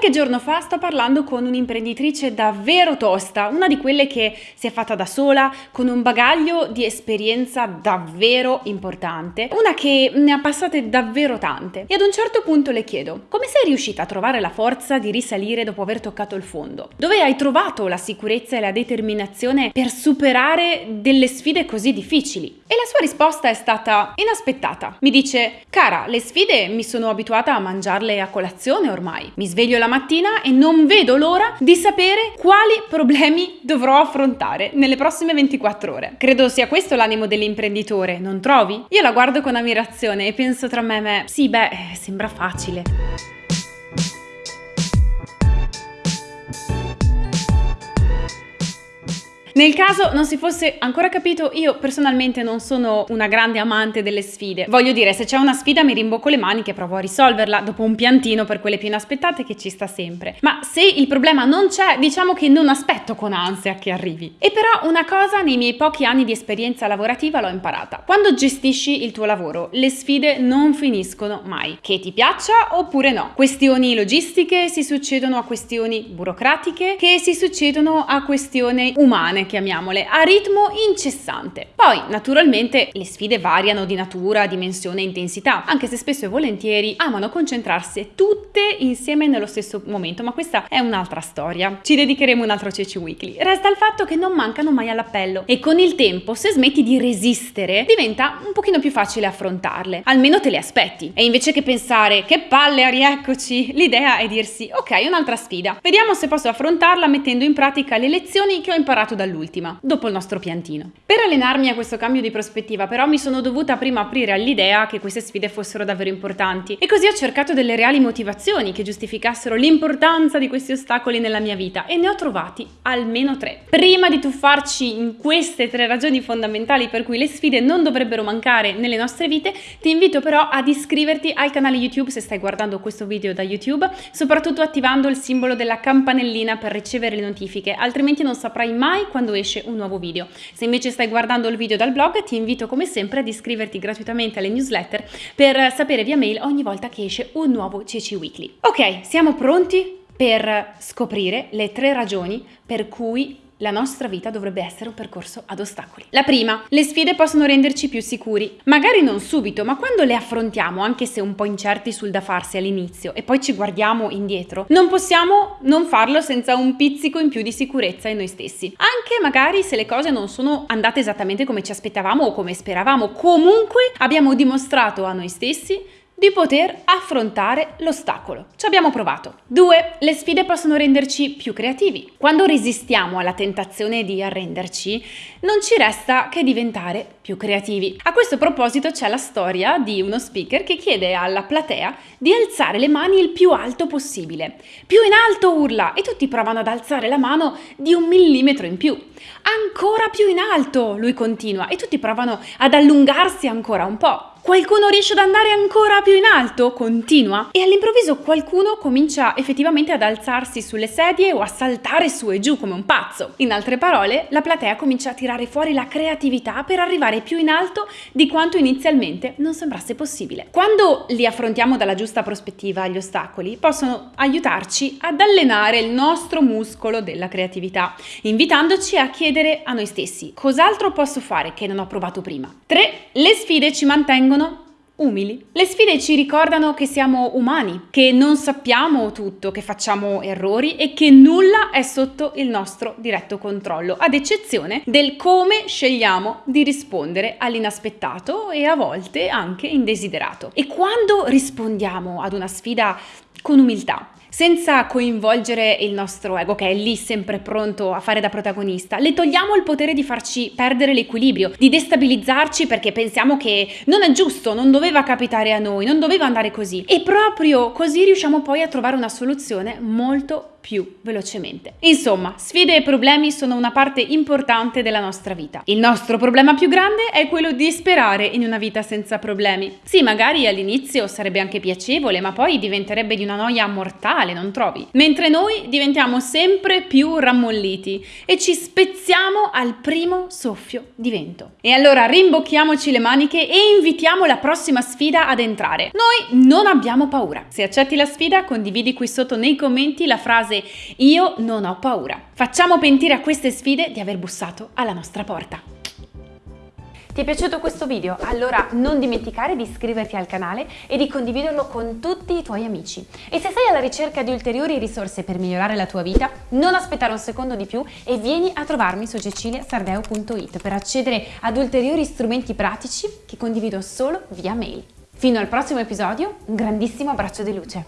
Qualche giorno fa sto parlando con un'imprenditrice davvero tosta, una di quelle che si è fatta da sola, con un bagaglio di esperienza davvero importante, una che ne ha passate davvero tante. E ad un certo punto le chiedo, come sei riuscita a trovare la forza di risalire dopo aver toccato il fondo? Dove hai trovato la sicurezza e la determinazione per superare delle sfide così difficili? E la sua risposta è stata inaspettata. Mi dice, cara, le sfide mi sono abituata a mangiarle a colazione ormai. Mi sveglio la mattina e non vedo l'ora di sapere quali problemi dovrò affrontare nelle prossime 24 ore. Credo sia questo l'animo dell'imprenditore, non trovi? Io la guardo con ammirazione e penso tra me e me, sì beh, sembra facile. Nel caso non si fosse ancora capito, io personalmente non sono una grande amante delle sfide. Voglio dire, se c'è una sfida mi rimbocco le maniche e provo a risolverla dopo un piantino per quelle più inaspettate che ci sta sempre. Ma se il problema non c'è, diciamo che non aspetto con ansia che arrivi. E però una cosa nei miei pochi anni di esperienza lavorativa l'ho imparata. Quando gestisci il tuo lavoro, le sfide non finiscono mai. Che ti piaccia oppure no. Questioni logistiche si succedono a questioni burocratiche, che si succedono a questioni umane chiamiamole, a ritmo incessante. Poi, naturalmente, le sfide variano di natura, dimensione e intensità, anche se spesso e volentieri amano concentrarsi tutte insieme nello stesso momento, ma questa è un'altra storia. Ci dedicheremo un altro Ceci Weekly. Resta il fatto che non mancano mai all'appello e con il tempo, se smetti di resistere, diventa un pochino più facile affrontarle. Almeno te le aspetti. E invece che pensare che palle, rieccoci, l'idea è dirsi ok, un'altra sfida. Vediamo se posso affrontarla mettendo in pratica le lezioni che ho imparato dal all'ultima, dopo il nostro piantino. Per allenarmi a questo cambio di prospettiva però mi sono dovuta prima aprire all'idea che queste sfide fossero davvero importanti e così ho cercato delle reali motivazioni che giustificassero l'importanza di questi ostacoli nella mia vita e ne ho trovati almeno tre. Prima di tuffarci in queste tre ragioni fondamentali per cui le sfide non dovrebbero mancare nelle nostre vite, ti invito però ad iscriverti al canale YouTube se stai guardando questo video da YouTube, soprattutto attivando il simbolo della campanellina per ricevere le notifiche, altrimenti non saprai mai quando quando esce un nuovo video. Se invece stai guardando il video dal blog ti invito come sempre ad iscriverti gratuitamente alle newsletter per sapere via mail ogni volta che esce un nuovo CC Weekly. Ok, siamo pronti per scoprire le tre ragioni per cui la nostra vita dovrebbe essere un percorso ad ostacoli. La prima, le sfide possono renderci più sicuri. Magari non subito, ma quando le affrontiamo, anche se un po' incerti sul da farsi all'inizio, e poi ci guardiamo indietro, non possiamo non farlo senza un pizzico in più di sicurezza in noi stessi. Anche magari se le cose non sono andate esattamente come ci aspettavamo o come speravamo, comunque abbiamo dimostrato a noi stessi di poter affrontare l'ostacolo. Ci abbiamo provato. 2. Le sfide possono renderci più creativi. Quando resistiamo alla tentazione di arrenderci, non ci resta che diventare più creativi. A questo proposito c'è la storia di uno speaker che chiede alla platea di alzare le mani il più alto possibile. Più in alto urla e tutti provano ad alzare la mano di un millimetro in più. Ancora più in alto, lui continua, e tutti provano ad allungarsi ancora un po'. Qualcuno riesce ad andare ancora più in alto? Continua. E all'improvviso qualcuno comincia effettivamente ad alzarsi sulle sedie o a saltare su e giù come un pazzo. In altre parole, la platea comincia a tirare fuori la creatività per arrivare più in alto di quanto inizialmente non sembrasse possibile. Quando li affrontiamo dalla giusta prospettiva gli ostacoli, possono aiutarci ad allenare il nostro muscolo della creatività, invitandoci a chiedere a noi stessi cos'altro posso fare che non ho provato prima. 3. Le sfide ci mantengono mantengono umili. Le sfide ci ricordano che siamo umani, che non sappiamo tutto, che facciamo errori e che nulla è sotto il nostro diretto controllo, ad eccezione del come scegliamo di rispondere all'inaspettato e a volte anche indesiderato. E quando rispondiamo ad una sfida con umiltà, senza coinvolgere il nostro ego che è lì sempre pronto a fare da protagonista. Le togliamo il potere di farci perdere l'equilibrio, di destabilizzarci perché pensiamo che non è giusto, non doveva capitare a noi, non doveva andare così. E proprio così riusciamo poi a trovare una soluzione molto più velocemente. Insomma, sfide e problemi sono una parte importante della nostra vita. Il nostro problema più grande è quello di sperare in una vita senza problemi. Sì, magari all'inizio sarebbe anche piacevole, ma poi diventerebbe di una noia mortale, non trovi? Mentre noi diventiamo sempre più rammolliti e ci spezziamo al primo soffio di vento. E allora rimbocchiamoci le maniche e invitiamo la prossima sfida ad entrare. Noi non abbiamo paura. Se accetti la sfida, condividi qui sotto nei commenti la frase io non ho paura. Facciamo pentire a queste sfide di aver bussato alla nostra porta. Ti è piaciuto questo video? Allora non dimenticare di iscriverti al canale e di condividerlo con tutti i tuoi amici. E se sei alla ricerca di ulteriori risorse per migliorare la tua vita, non aspettare un secondo di più e vieni a trovarmi su ceciliasardeo.it per accedere ad ulteriori strumenti pratici che condivido solo via mail. Fino al prossimo episodio, un grandissimo abbraccio di luce.